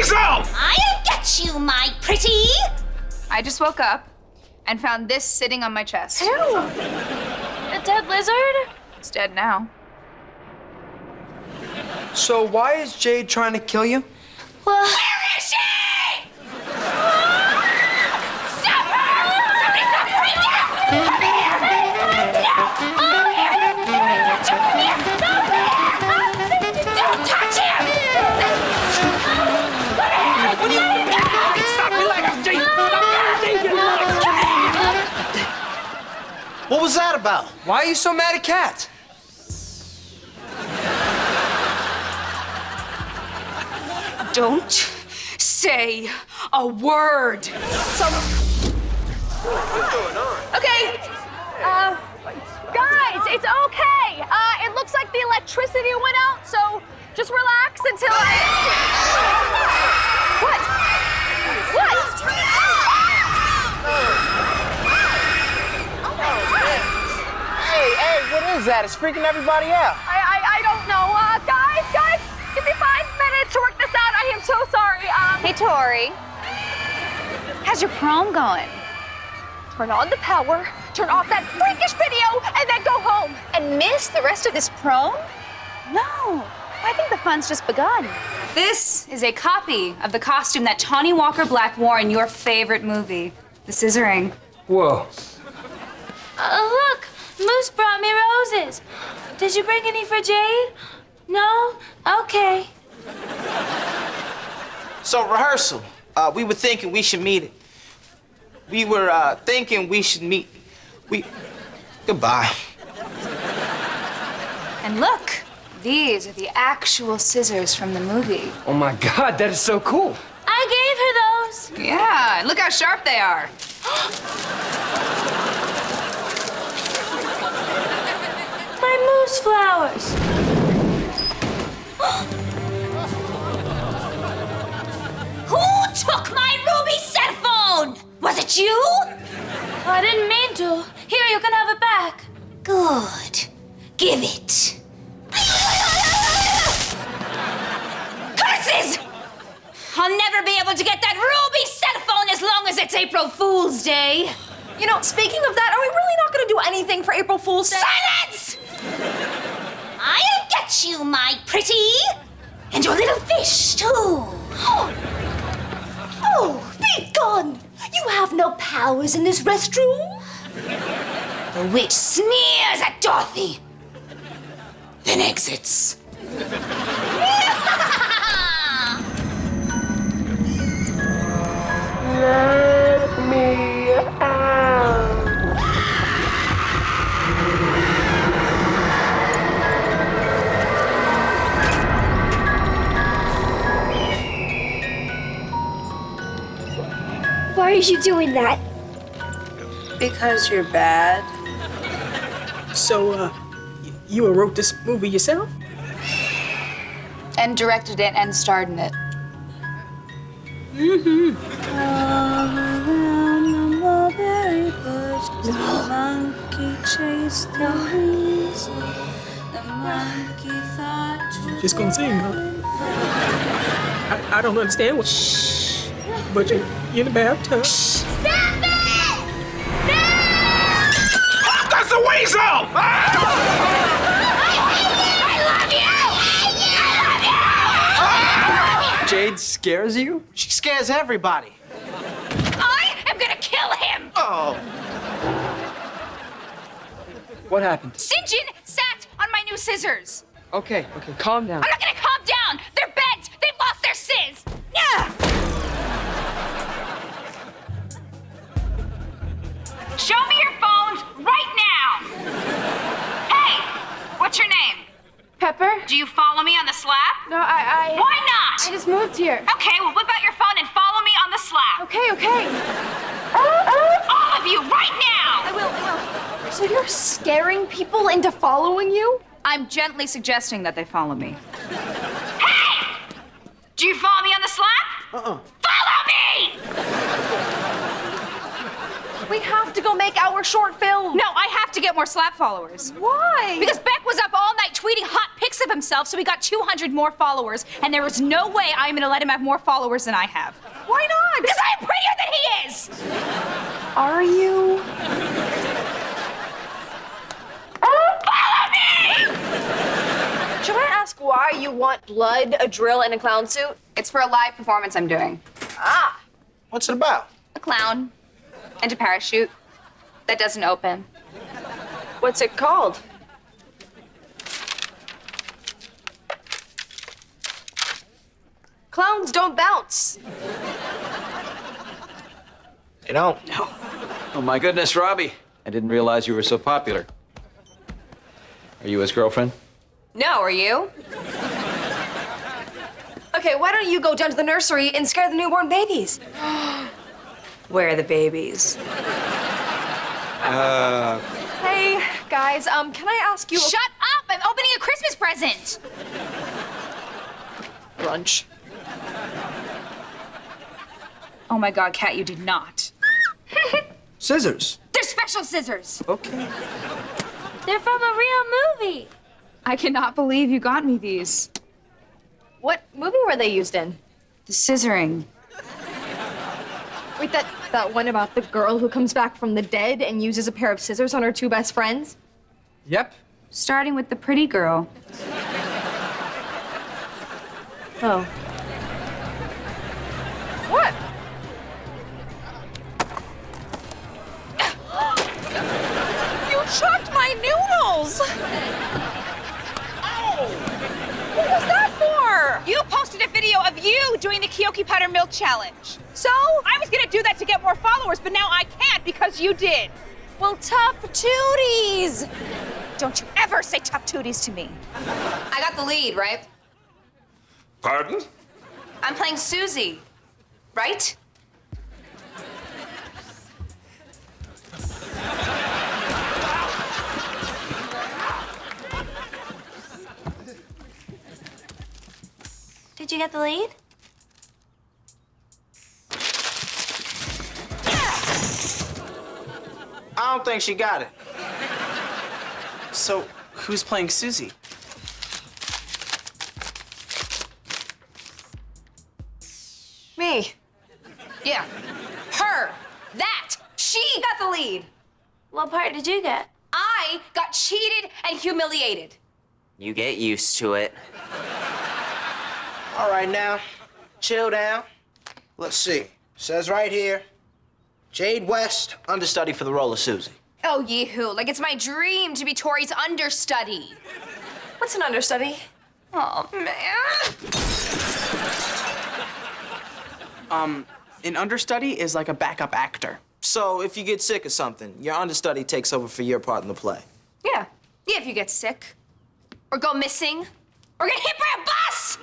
weasel! I'll get you, my pretty. I just woke up and found this sitting on my chest. Ew. A dead lizard? It's dead now. So why is Jade trying to kill you? Well, was that about? Why are you so mad at Kat? Don't say a word. okay. Uh, guys, it's okay. Uh, it looks like the electricity went out, so just relax until I. What? What? Hey, hey, what is that? It's freaking everybody out. I, I, I don't know. Uh, guys, guys, give me five minutes to work this out. I am so sorry. Um, Hey, Tori. How's your prom going? turn on the power, turn off that freakish video, and then go home. And miss the rest of this prom? No. I think the fun's just begun. This is a copy of the costume that Tawny Walker Black wore in your favorite movie, The Scissoring. Whoa. Uh, look, Moose brought me roses. Did you bring any for Jade? No? Okay. So rehearsal. Uh, we were thinking we should meet it. We were uh, thinking we should meet. We. Goodbye. And look, these are the actual scissors from the movie. Oh my god, that is so cool. I gave her those. Yeah, and look how sharp they are. My flowers. Who took my ruby cell phone? Was it you? I didn't mean to. Here, you can have it back. Good. Give it. Curses! I'll never be able to get that ruby cell phone as long as it's April Fool's Day. You know, speaking of that, are we really not going to do anything for April Fool's Day? Silence! I'll get you, my pretty. And your little fish, too. Oh, be gone! You have no powers in this restroom. The witch sneers at Dorothy, then exits. you doing that? Because you're bad. So, uh, you wrote this movie yourself? And directed it and starred in it. Mm-hmm. Just gonna sing, huh? I, I don't understand what. But you, you're in the bathtub. Shh! Stop it! No! That's a weasel! Ah! Ah! Jade scares you? She scares everybody. I am gonna kill him! Oh. What happened? Sinjin sat on my new scissors. Okay, okay, calm down. I'm not gonna calm down! Do you follow me on the slap? No, I, I. Why not? I just moved here. Okay, well, whip out your phone and follow me on the slap. Okay, okay. All of you, right now! I will, I will. So you're scaring people into following you? I'm gently suggesting that they follow me. Hey! Do you follow me on the slap? Uh-uh. Follow me! We have to go make our short film. No, I have to get more slap followers. Why? Because Beck was up all night tweeting hot pics pics of himself, so he got 200 more followers, and there is no way I'm gonna let him have more followers than I have. Why not? Because I'm prettier than he is! Are you? Oh follow me! Should I ask why you want blood, a drill, and a clown suit? It's for a live performance I'm doing. Ah, What's it about? A clown and a parachute that doesn't open. what's it called? Clowns don't bounce. They don't. No. Oh my goodness, Robbie. I didn't realize you were so popular. Are you his girlfriend? No, are you? Okay, why don't you go down to the nursery and scare the newborn babies? Where are the babies? Uh... Hey, guys, um, can I ask you a Shut up! I'm opening a Christmas present! brunch? Oh my god, Kat, you did not. Scissors. They're special scissors! Okay. They're from a real movie. I cannot believe you got me these. What movie were they used in? The scissoring. Wait, that that one about the girl who comes back from the dead and uses a pair of scissors on her two best friends? Yep. Starting with the pretty girl. Oh. Doing the Kyoki Powder Milk Challenge. So? I was gonna do that to get more followers, but now I can't because you did. Well, tough tooties! Don't you ever say tough tooties to me. I got the lead, right? Pardon? I'm playing Susie, right? Did you get the lead? I don't think she got it. So, who's playing Susie? Me. Yeah. Her. That. She got the lead. What part did you get? I got cheated and humiliated. You get used to it. All right, now, chill down. Let's see. Says right here Jade West, understudy for the role of Susie. Oh, yee-hoo. Like it's my dream to be Tori's understudy. What's an understudy? Oh, man. Um, an understudy is like a backup actor. So, if you get sick or something, your understudy takes over for your part in the play. Yeah. Yeah, if you get sick. Or go missing. Or get hit by a bus!